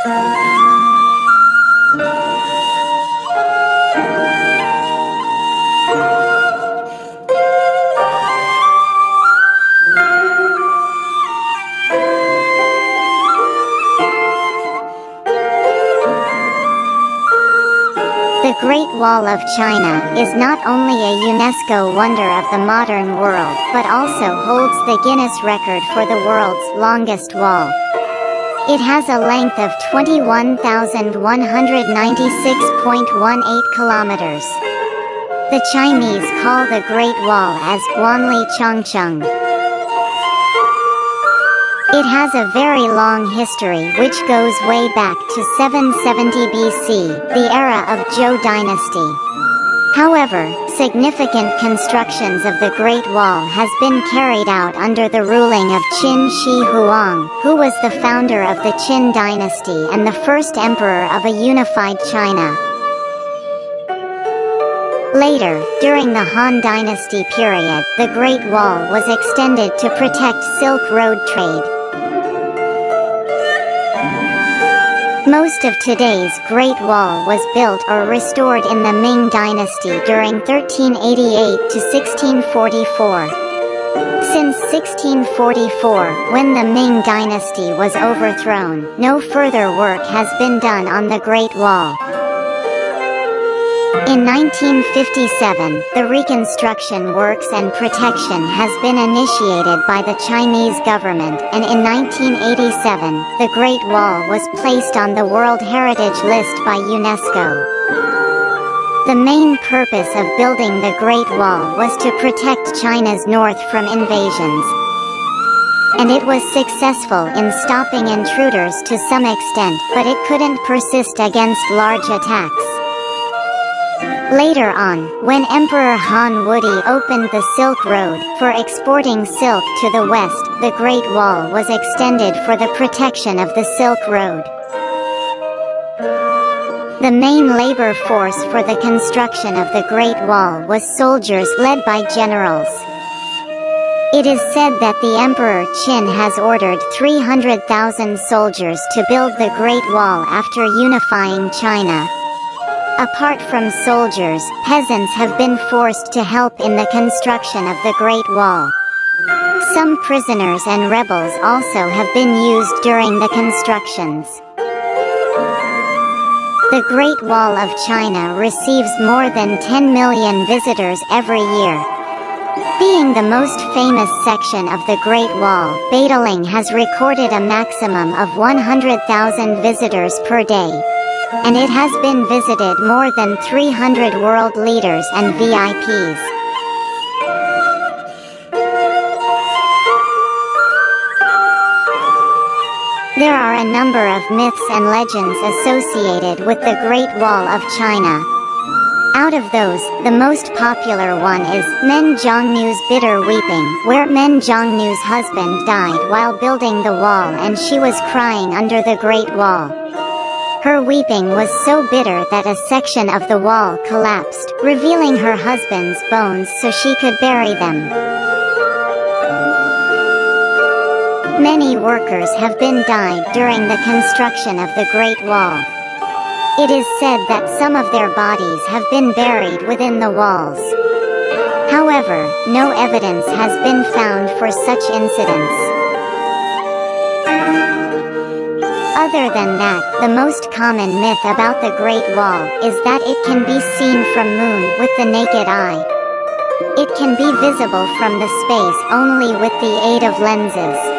The Great Wall of China is not only a UNESCO wonder of the modern world but also holds the Guinness record for the world's longest wall. It has a length of 21,196.18 kilometers. The Chinese call the Great Wall as Wanli Changcheng. It has a very long history which goes way back to 770 BC, the era of Zhou dynasty. However, significant constructions of the Great Wall has been carried out under the ruling of Qin Shi Huang, who was the founder of the Qin dynasty and the first emperor of a unified China. Later, during the Han Dynasty period, the Great Wall was extended to protect Silk Road trade. Most of today's Great Wall was built or restored in the Ming Dynasty during 1388 to 1644. Since 1644, when the Ming Dynasty was overthrown, no further work has been done on the Great Wall. In 1957, the reconstruction works and protection has been initiated by the Chinese government and in 1987, the Great Wall was placed on the World Heritage List by UNESCO. The main purpose of building the Great Wall was to protect China's north from invasions. And it was successful in stopping intruders to some extent but it couldn't persist against large attacks. Later on, when Emperor Han Wudi opened the Silk Road for exporting silk to the west, the Great Wall was extended for the protection of the Silk Road. The main labor force for the construction of the Great Wall was soldiers led by generals. It is said that the Emperor Qin has ordered 300,000 soldiers to build the Great Wall after unifying China. Apart from soldiers, peasants have been forced to help in the construction of the Great Wall. Some prisoners and rebels also have been used during the constructions. The Great Wall of China receives more than 10 million visitors every year. Being the most famous section of the Great Wall, Badaling has recorded a maximum of 100,000 visitors per day and it has been visited more than 300 world leaders and VIPs. There are a number of myths and legends associated with the Great Wall of China. Out of those, the most popular one is Men Zhongnu's Bitter Weeping, where Men Zhongnu's husband died while building the wall and she was crying under the Great Wall. Her weeping was so bitter that a section of the wall collapsed, revealing her husband's bones so she could bury them. Many workers have been died during the construction of the Great Wall. It is said that some of their bodies have been buried within the walls. However, no evidence has been found for such incidents. Other than that, the most common myth about the Great Wall is that it can be seen from Moon with the naked eye. It can be visible from the space only with the aid of lenses.